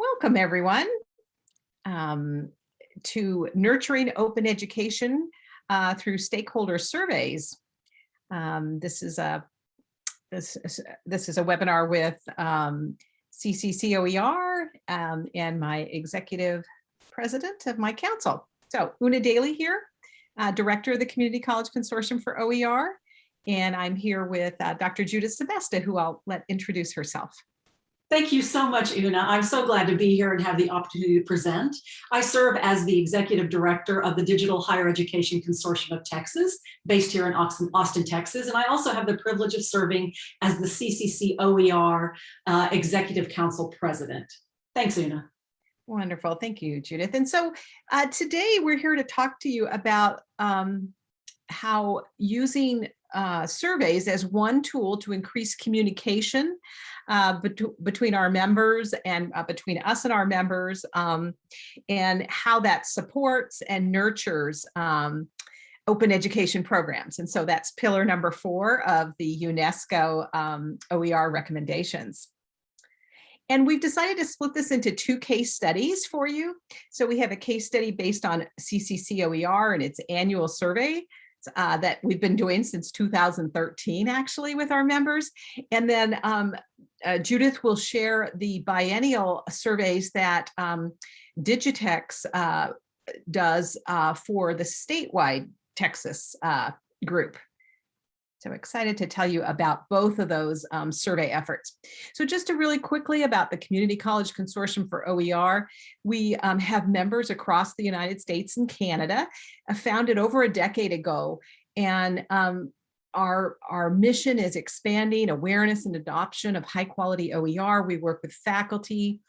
Welcome, everyone, um, to Nurturing Open Education uh, through Stakeholder Surveys. Um, this is a this is, this is a webinar with um, CCCOER um, and my executive president of my council. So Una Daly here, uh, director of the Community College Consortium for OER. And I'm here with uh, Dr. Judith Sebesta, who I'll let introduce herself. Thank you so much, Una. I'm so glad to be here and have the opportunity to present. I serve as the executive director of the Digital Higher Education Consortium of Texas, based here in Austin, Texas. And I also have the privilege of serving as the CCC OER uh, Executive Council President. Thanks, Una. Wonderful. Thank you, Judith. And so uh, today we're here to talk to you about um, how using uh, surveys as one tool to increase communication uh, bet between our members and uh, between us and our members um, and how that supports and nurtures um, open education programs. And so that's pillar number four of the UNESCO um, OER recommendations. And we've decided to split this into two case studies for you. So we have a case study based on CCC OER and its annual survey uh, that we've been doing since 2013, actually, with our members. And then um, uh, Judith will share the biennial surveys that um, Digitex uh, does uh, for the statewide Texas uh, group. So excited to tell you about both of those um, survey efforts. So just to really quickly about the Community College Consortium for OER, we um, have members across the United States and Canada, uh, founded over a decade ago. And um, our, our mission is expanding awareness and adoption of high quality OER. We work with faculty,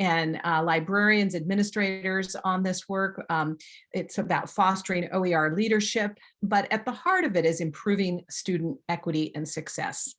and uh, librarians, administrators on this work. Um, it's about fostering OER leadership, but at the heart of it is improving student equity and success.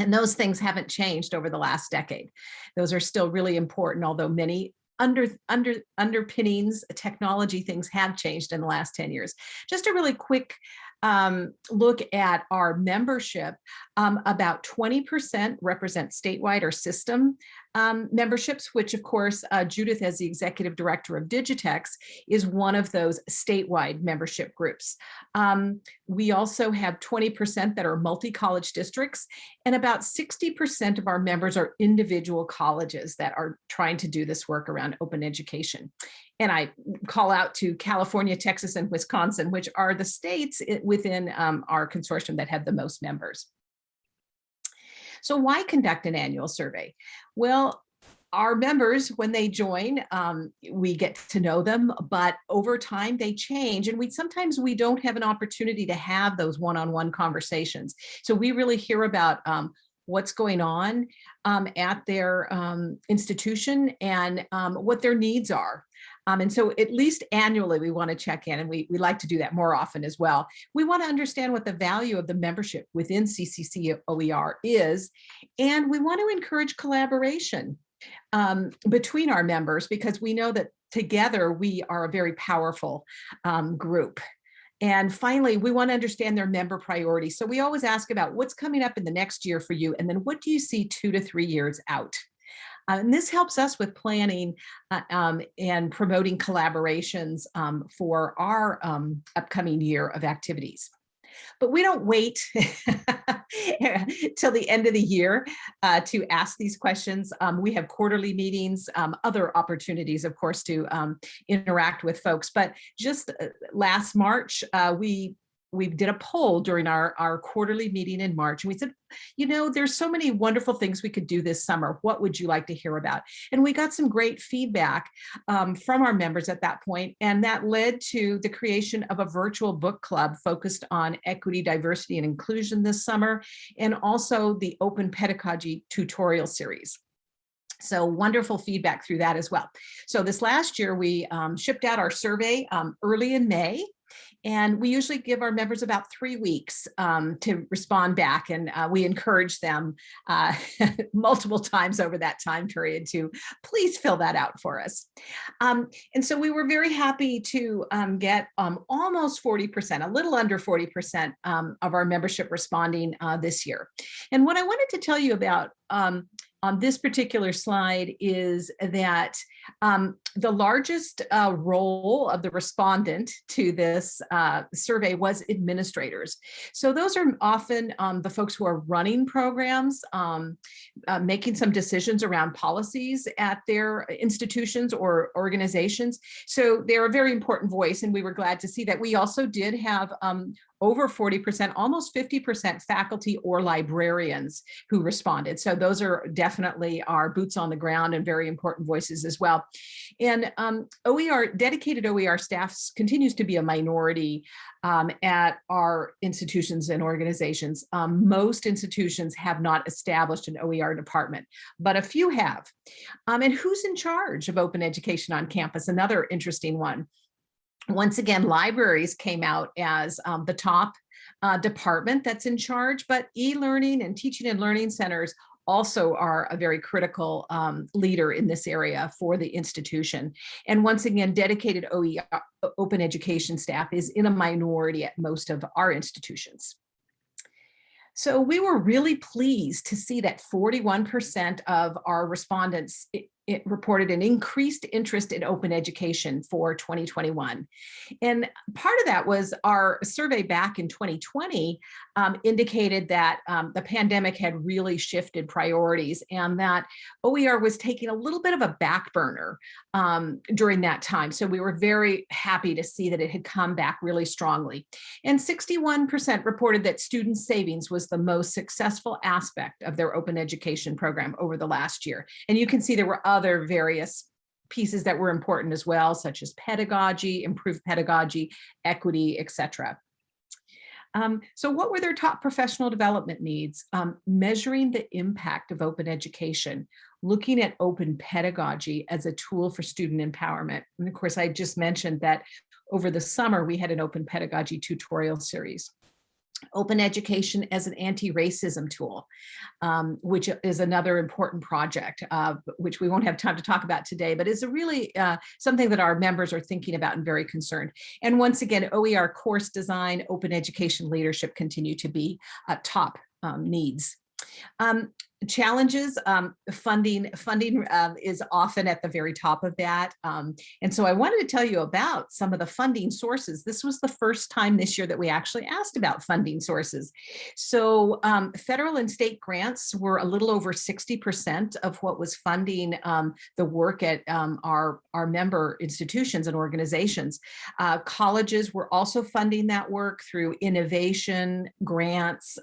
And those things haven't changed over the last decade. Those are still really important, although many under under underpinnings technology things have changed in the last 10 years just a really quick um, look at our membership, um, about 20% represent statewide or system um, memberships, which of course, uh, Judith as the executive director of Digitex is one of those statewide membership groups. Um, we also have 20% that are multi-college districts and about 60% of our members are individual colleges that are trying to do this work around open education and I call out to California, Texas, and Wisconsin, which are the states within um, our consortium that have the most members. So why conduct an annual survey? Well, our members, when they join, um, we get to know them, but over time they change and we sometimes we don't have an opportunity to have those one-on-one -on -one conversations. So we really hear about um, what's going on um, at their um, institution and um, what their needs are. Um, and so at least annually, we want to check in and we, we like to do that more often as well. We want to understand what the value of the membership within CCC OER is, and we want to encourage collaboration um, between our members because we know that together we are a very powerful um, group. And finally, we want to understand their member priorities. So we always ask about what's coming up in the next year for you, and then what do you see two to three years out? Uh, and this helps us with planning uh, um, and promoting collaborations um, for our um, upcoming year of activities. But we don't wait till the end of the year uh, to ask these questions. Um, we have quarterly meetings, um, other opportunities, of course, to um, interact with folks. But just uh, last March, uh, we we did a poll during our, our quarterly meeting in March and we said, you know, there's so many wonderful things we could do this summer. What would you like to hear about? And we got some great feedback um, from our members at that point, and that led to the creation of a virtual book club focused on equity, diversity, and inclusion this summer, and also the open pedagogy tutorial series. So wonderful feedback through that as well. So this last year, we um, shipped out our survey um, early in May, and we usually give our members about three weeks um, to respond back. And uh, we encourage them uh, multiple times over that time period to please fill that out for us. Um, and so we were very happy to um, get um, almost 40%, a little under 40% um, of our membership responding uh, this year. And what I wanted to tell you about um, on this particular slide is that um, the largest uh, role of the respondent to this uh, survey was administrators. So those are often um, the folks who are running programs, um, uh, making some decisions around policies at their institutions or organizations. So they're a very important voice and we were glad to see that. We also did have um, over 40%, almost 50% faculty or librarians who responded. So those are definitely our boots on the ground and very important voices as well. And um, OER, dedicated OER staff continues to be a minority um, at our institutions and organizations. Um, most institutions have not established an OER department, but a few have. Um, and who's in charge of open education on campus? Another interesting one once again, libraries came out as um, the top uh, department that's in charge, but e-learning and teaching and learning centers also are a very critical um, leader in this area for the institution. And once again, dedicated OER, open education staff is in a minority at most of our institutions. So we were really pleased to see that 41% of our respondents it reported an increased interest in open education for 2021. And part of that was our survey back in 2020 um, indicated that um, the pandemic had really shifted priorities and that OER was taking a little bit of a back burner um, during that time. So we were very happy to see that it had come back really strongly. And 61% reported that student savings was the most successful aspect of their open education program over the last year. And you can see there were other other various pieces that were important as well, such as pedagogy, improved pedagogy, equity, etc. Um, so what were their top professional development needs? Um, measuring the impact of open education, looking at open pedagogy as a tool for student empowerment. And of course, I just mentioned that over the summer, we had an open pedagogy tutorial series open education as an anti-racism tool, um, which is another important project, uh, which we won't have time to talk about today, but is a really uh, something that our members are thinking about and very concerned. And once again, OER course design, open education leadership continue to be uh, top um, needs. Um, challenges um, funding funding um, is often at the very top of that um, and so I wanted to tell you about some of the funding sources. This was the first time this year that we actually asked about funding sources. So um, federal and state grants were a little over 60 percent of what was funding um, the work at um, our our member institutions and organizations. Uh, colleges were also funding that work through innovation grants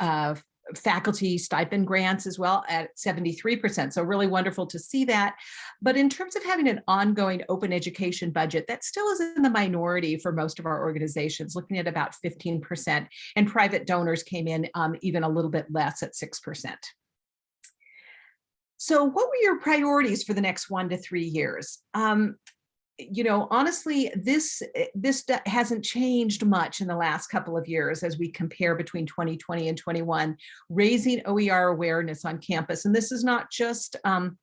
uh, faculty stipend grants as well at 73%. So really wonderful to see that. But in terms of having an ongoing open education budget, that still is in the minority for most of our organizations, looking at about 15%. And private donors came in um, even a little bit less at 6%. So what were your priorities for the next one to three years? Um, you know, honestly, this eh, this hasn't changed much in the last couple of years as we compare between 2020 and 21, raising OER awareness on campus. And this is not just um,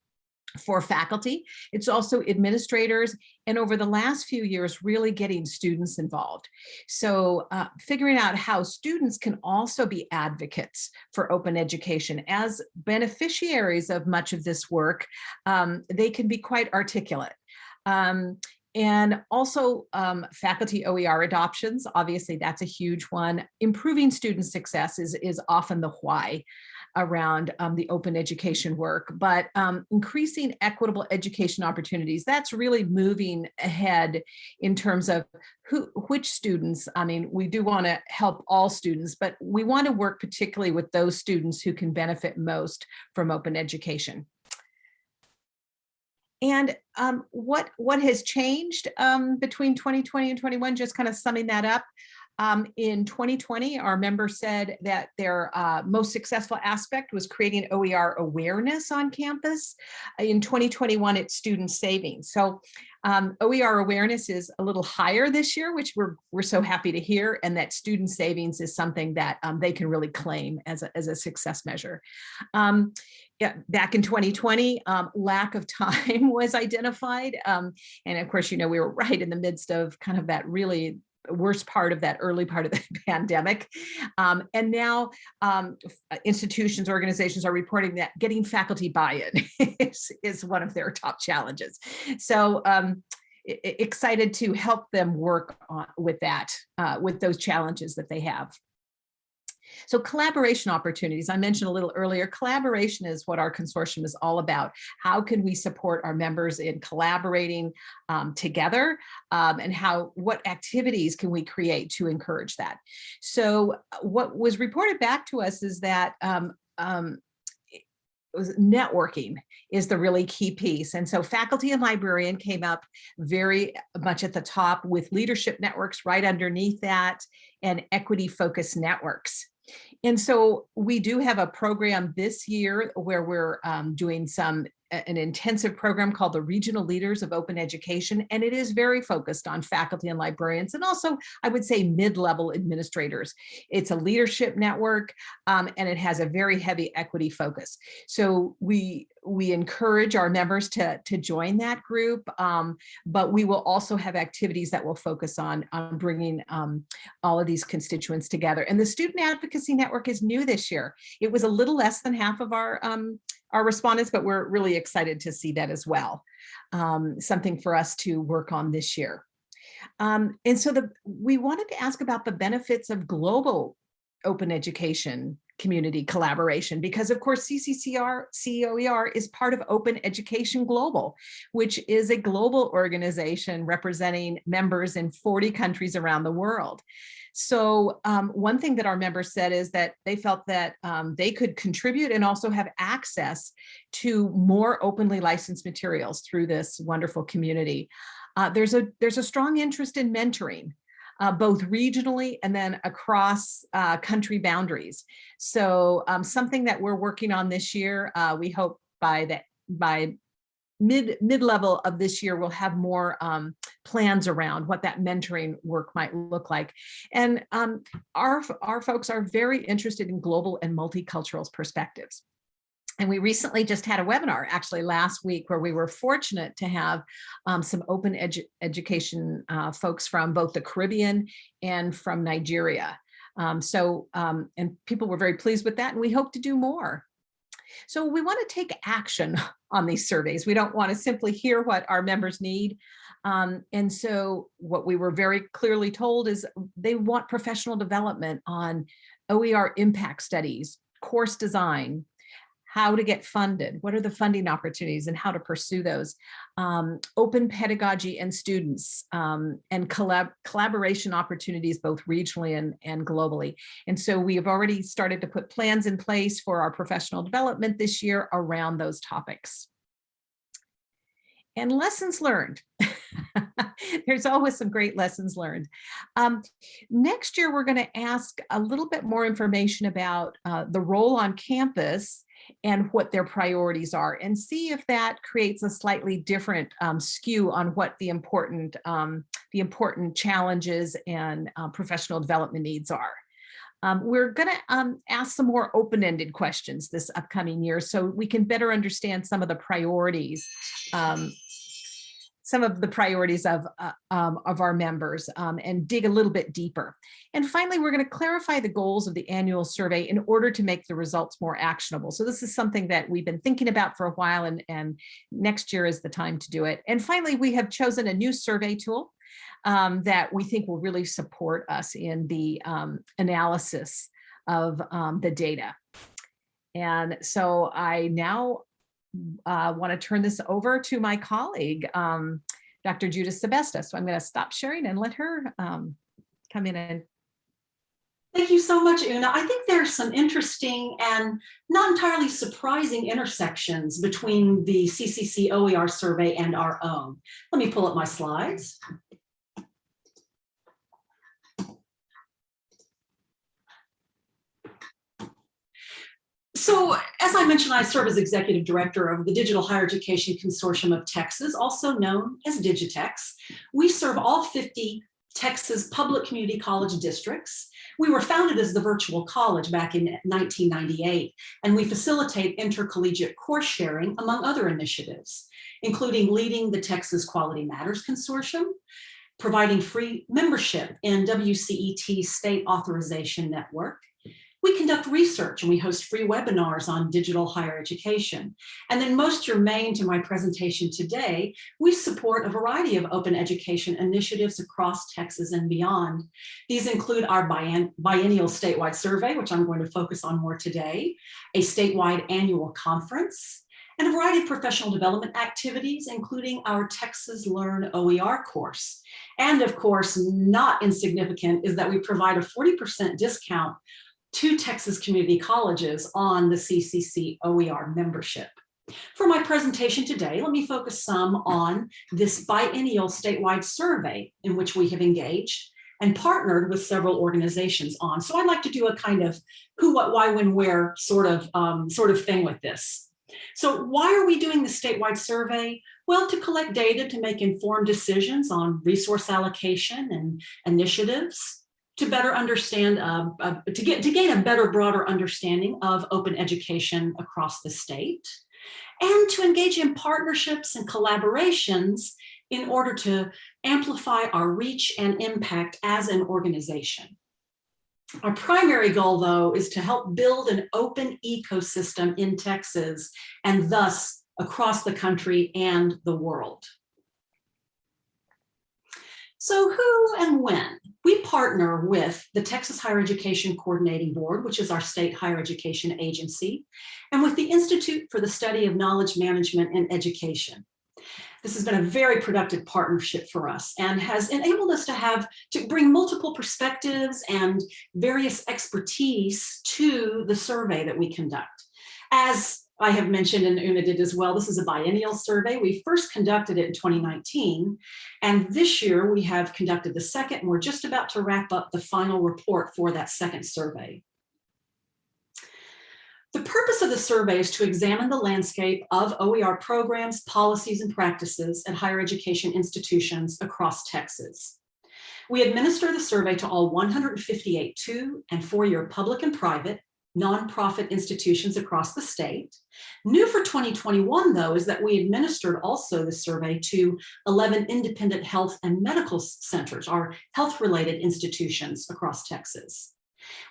for faculty, it's also administrators, and over the last few years, really getting students involved. So uh, figuring out how students can also be advocates for open education. As beneficiaries of much of this work, um, they can be quite articulate. Um, and also um, faculty OER adoptions, obviously that's a huge one. Improving student success is, is often the why around um, the open education work, but um, increasing equitable education opportunities, that's really moving ahead in terms of who, which students, I mean, we do wanna help all students, but we wanna work particularly with those students who can benefit most from open education. And um, what, what has changed um, between 2020 and 21, just kind of summing that up. Um, in 2020, our member said that their uh, most successful aspect was creating OER awareness on campus. In 2021, it's student savings. So um, OER awareness is a little higher this year, which we're, we're so happy to hear, and that student savings is something that um, they can really claim as a, as a success measure. Um, yeah, back in 2020, um, lack of time was identified. Um, and of course, you know, we were right in the midst of kind of that really worst part of that early part of the pandemic. Um, and now um, institutions, organizations are reporting that getting faculty buy-in is, is one of their top challenges. So um, excited to help them work on, with that, uh, with those challenges that they have. So collaboration opportunities, I mentioned a little earlier, collaboration is what our consortium is all about. How can we support our members in collaborating um, together um, and how, what activities can we create to encourage that? So uh, what was reported back to us is that um, um, networking is the really key piece. And so faculty and librarian came up very much at the top with leadership networks right underneath that and equity focused networks. And so we do have a program this year where we're um, doing some an intensive program called the Regional Leaders of Open Education, and it is very focused on faculty and librarians, and also I would say mid-level administrators. It's a leadership network, um, and it has a very heavy equity focus. So we we encourage our members to, to join that group, um, but we will also have activities that will focus on, on bringing um, all of these constituents together. And the Student Advocacy Network is new this year. It was a little less than half of our um, our respondents, but we're really excited to see that as well. Um, something for us to work on this year. Um, and so the, we wanted to ask about the benefits of global open education community collaboration because of course CCCR COER is part of Open Education Global, which is a global organization representing members in 40 countries around the world. So um, one thing that our members said is that they felt that um, they could contribute and also have access to more openly licensed materials through this wonderful community. Uh, there's a there's a strong interest in mentoring uh, both regionally and then across uh, country boundaries. So um, something that we're working on this year, uh, we hope by that by mid mid level of this year we'll have more um, plans around what that mentoring work might look like and um, our our folks are very interested in global and multicultural perspectives and we recently just had a webinar actually last week where we were fortunate to have um, some open edu education uh, folks from both the Caribbean and from Nigeria. Um, so, um, and people were very pleased with that and we hope to do more. So we want to take action on these surveys. We don't want to simply hear what our members need. Um, and so what we were very clearly told is they want professional development on OER impact studies, course design, how to get funded, what are the funding opportunities and how to pursue those, um, open pedagogy and students, um, and collab collaboration opportunities both regionally and, and globally. And so we have already started to put plans in place for our professional development this year around those topics. And lessons learned. There's always some great lessons learned. Um, next year, we're going to ask a little bit more information about uh, the role on campus and what their priorities are and see if that creates a slightly different um, skew on what the important um, the important challenges and uh, professional development needs are. Um, we're going to um, ask some more open-ended questions this upcoming year so we can better understand some of the priorities um, some of the priorities of, uh, um, of our members um, and dig a little bit deeper. And finally, we're going to clarify the goals of the annual survey in order to make the results more actionable. So this is something that we've been thinking about for a while and, and next year is the time to do it. And finally, we have chosen a new survey tool um, that we think will really support us in the um, analysis of um, the data. And so I now uh, want to turn this over to my colleague, um, Dr. Judith Sebesta. So I'm going to stop sharing and let her um, come in and Thank you so much, Una. I think there's some interesting and not entirely surprising intersections between the CCC OER survey and our own. Let me pull up my slides. So as I mentioned, I serve as executive director of the Digital Higher Education Consortium of Texas, also known as Digitex. We serve all 50 Texas public community college districts. We were founded as the virtual college back in 1998, and we facilitate intercollegiate course sharing among other initiatives, including leading the Texas Quality Matters Consortium, providing free membership in WCET State Authorization Network. We conduct research and we host free webinars on digital higher education. And then most germane to my presentation today, we support a variety of open education initiatives across Texas and beyond. These include our biennial statewide survey, which I'm going to focus on more today, a statewide annual conference, and a variety of professional development activities, including our Texas Learn OER course. And of course, not insignificant is that we provide a 40% discount to Texas community colleges on the CCC OER membership. For my presentation today, let me focus some on this biennial statewide survey in which we have engaged and partnered with several organizations on. So I'd like to do a kind of who, what, why, when, where sort of, um, sort of thing with this. So why are we doing the statewide survey? Well, to collect data to make informed decisions on resource allocation and initiatives, to better understand, uh, uh, to get to gain a better, broader understanding of open education across the state, and to engage in partnerships and collaborations in order to amplify our reach and impact as an organization. Our primary goal, though, is to help build an open ecosystem in Texas and thus across the country and the world. So who and when? We partner with the Texas Higher Education Coordinating Board, which is our state higher education agency, and with the Institute for the Study of Knowledge Management and Education. This has been a very productive partnership for us and has enabled us to have to bring multiple perspectives and various expertise to the survey that we conduct. As I have mentioned and Una did as well, this is a biennial survey. We first conducted it in 2019, and this year we have conducted the second, and we're just about to wrap up the final report for that second survey. The purpose of the survey is to examine the landscape of OER programs, policies, and practices at higher education institutions across Texas. We administer the survey to all 158 two and four-year public and private nonprofit institutions across the state. New for 2021, though, is that we administered also the survey to 11 independent health and medical centers, our health-related institutions across Texas.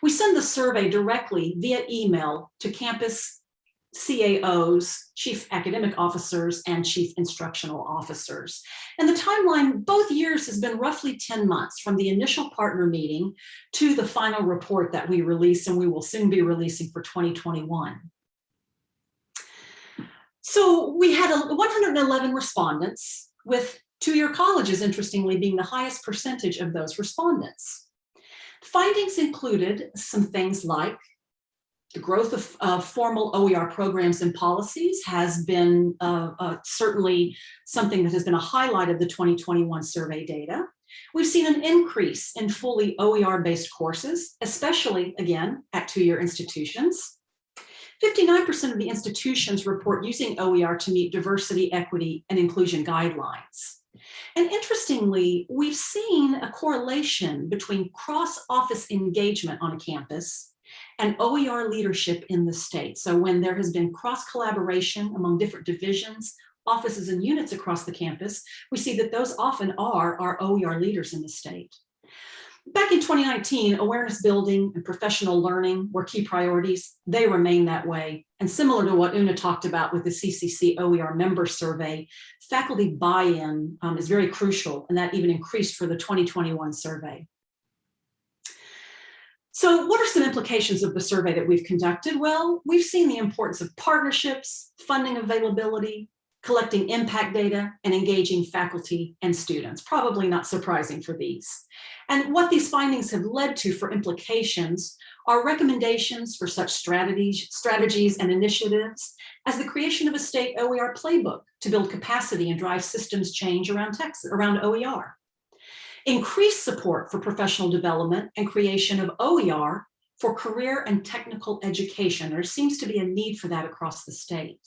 We send the survey directly via email to campus CAOs, chief academic officers, and chief instructional officers. And the timeline both years has been roughly 10 months from the initial partner meeting to the final report that we release and we will soon be releasing for 2021. So we had 111 respondents with two-year colleges, interestingly, being the highest percentage of those respondents. Findings included some things like the growth of uh, formal OER programs and policies has been uh, uh, certainly something that has been a highlight of the 2021 survey data. We've seen an increase in fully OER-based courses, especially, again, at two-year institutions. 59% of the institutions report using OER to meet diversity, equity, and inclusion guidelines. And interestingly, we've seen a correlation between cross-office engagement on a campus and OER leadership in the state. So when there has been cross-collaboration among different divisions, offices and units across the campus, we see that those often are our OER leaders in the state. Back in 2019, awareness building and professional learning were key priorities. They remain that way. And similar to what Una talked about with the CCC OER member survey, faculty buy-in um, is very crucial, and that even increased for the 2021 survey. So what are some implications of the survey that we've conducted? Well, we've seen the importance of partnerships, funding availability, collecting impact data, and engaging faculty and students. Probably not surprising for these. And what these findings have led to for implications are recommendations for such strategies, strategies and initiatives as the creation of a state OER playbook to build capacity and drive systems change around Texas, around OER. Increased support for professional development and creation of OER for career and technical education. There seems to be a need for that across the state.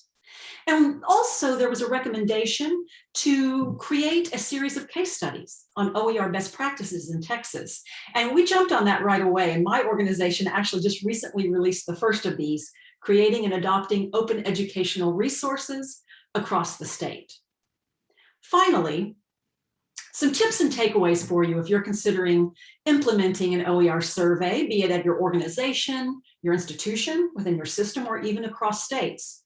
And also there was a recommendation to create a series of case studies on OER best practices in Texas. And we jumped on that right away. And my organization actually just recently released the first of these, creating and adopting open educational resources across the state. Finally, Some tips and takeaways for you if you're considering implementing an OER survey, be it at your organization, your institution, within your system, or even across states.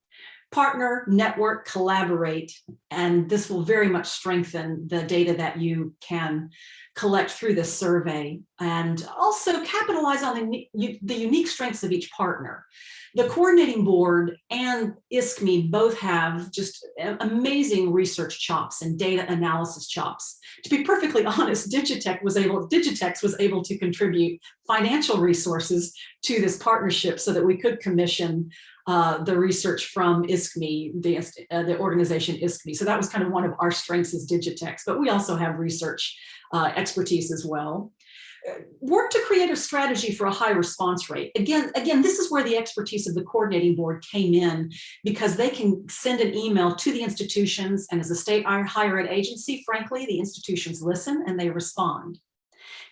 Partner, network, collaborate, and this will very much strengthen the data that you can collect through this survey and also capitalize on the, the unique strengths of each partner. The coordinating board and ISKME both have just amazing research chops and data analysis chops. To be perfectly honest, Digitech was able, Digitex was able to contribute financial resources to this partnership so that we could commission uh, the research from ISKME, the, uh, the organization ISKME. So that was kind of one of our strengths as Digitex, but we also have research uh, expertise as well work to create a strategy for a high response rate. Again, again, this is where the expertise of the coordinating board came in because they can send an email to the institutions and as a state higher ed agency, frankly, the institutions listen and they respond.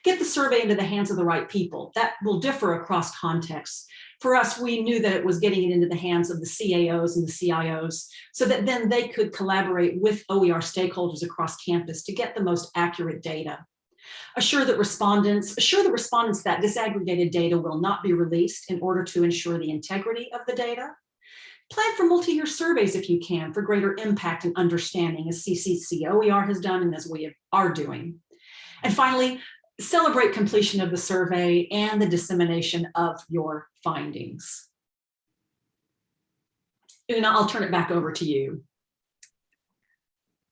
Get the survey into the hands of the right people. That will differ across contexts. For us, we knew that it was getting it into the hands of the CAOs and the CIOs so that then they could collaborate with OER stakeholders across campus to get the most accurate data. Assure that respondents, assure the respondents that disaggregated data will not be released in order to ensure the integrity of the data. Plan for multi-year surveys if you can for greater impact and understanding as CCC OER has done and as we are doing. And finally, celebrate completion of the survey and the dissemination of your findings. Una, I'll turn it back over to you.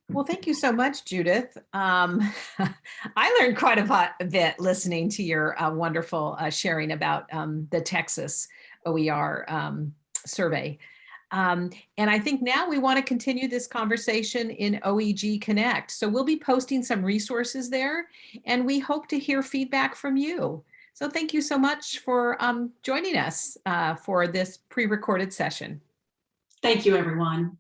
Well, thank you so much, Judith. Um, I learned quite a, bit listening to your uh, wonderful uh, sharing about um, the Texas OER um, survey. Um, and I think now we want to continue this conversation in OEG Connect. So we'll be posting some resources there and we hope to hear feedback from you. So thank you so much for um, joining us uh, for this pre-recorded session. Thank you, everyone.